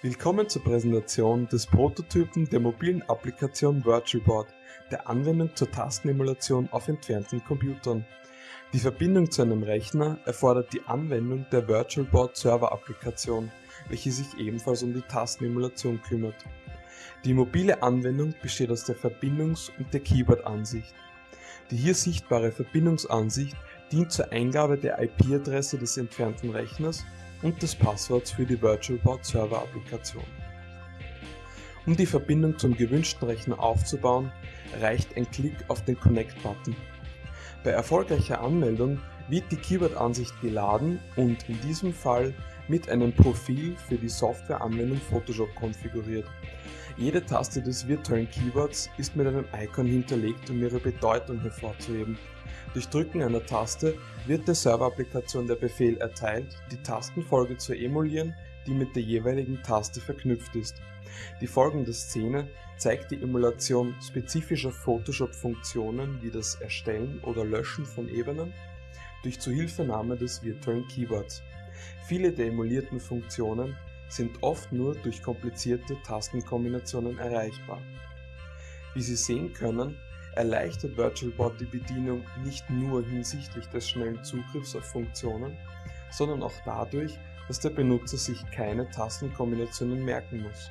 Willkommen zur Präsentation des Prototypen der mobilen Applikation VirtualBoard, der Anwendung zur Tastenemulation auf entfernten Computern. Die Verbindung zu einem Rechner erfordert die Anwendung der VirtualBoard Server Applikation, welche sich ebenfalls um die Tastenemulation kümmert. Die mobile Anwendung besteht aus der Verbindungs- und der Keyboard-Ansicht. Die hier sichtbare Verbindungsansicht dient zur Eingabe der IP-Adresse des entfernten Rechners und des Passworts für die VirtualBoard Server Applikation. Um die Verbindung zum gewünschten Rechner aufzubauen, reicht ein Klick auf den Connect-Button. Bei erfolgreicher Anmeldung wird die Keyboard-Ansicht geladen und in diesem Fall mit einem Profil für die Softwareanwendung Photoshop konfiguriert. Jede Taste des virtuellen Keyboards ist mit einem Icon hinterlegt, um ihre Bedeutung hervorzuheben. Durch Drücken einer Taste wird der Serverapplikation der Befehl erteilt, die Tastenfolge zu emulieren, die mit der jeweiligen Taste verknüpft ist. Die folgende Szene zeigt die Emulation spezifischer Photoshop-Funktionen wie das Erstellen oder Löschen von Ebenen durch Zuhilfenahme des virtuellen Keyboards. Viele der emulierten Funktionen sind oft nur durch komplizierte Tastenkombinationen erreichbar. Wie Sie sehen können, erleichtert VirtualBoard die Bedienung nicht nur hinsichtlich des schnellen Zugriffs auf Funktionen, sondern auch dadurch, dass der Benutzer sich keine Tastenkombinationen merken muss.